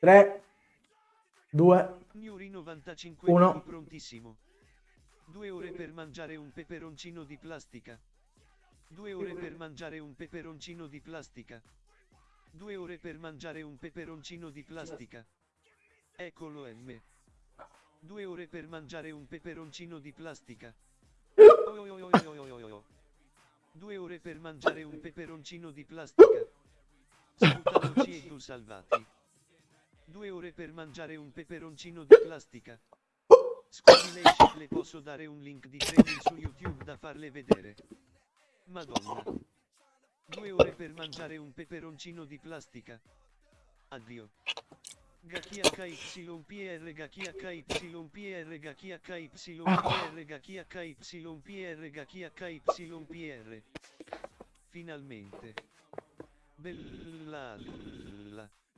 3, 2, Nuri 95 Uno. minuti prontissimo. Due ore per mangiare un peperoncino di plastica. Due ore per mangiare un peperoncino di plastica. Due ore per mangiare un peperoncino di plastica. Eccolo M. Due ore per mangiare un peperoncino di plastica. Oh, oh. Due ore per mangiare un peperoncino di plastica. Sputamoci e tu salvati. Due ore per mangiare un peperoncino di plastica. Scusi lei le posso dare un link di training su YouTube da farle vedere. Madonna. Due ore per mangiare un peperoncino di plastica. Addio. Gachia Gachia KYPR Gachia Gachia KYPR Gachia KYPR Finalmente. Bella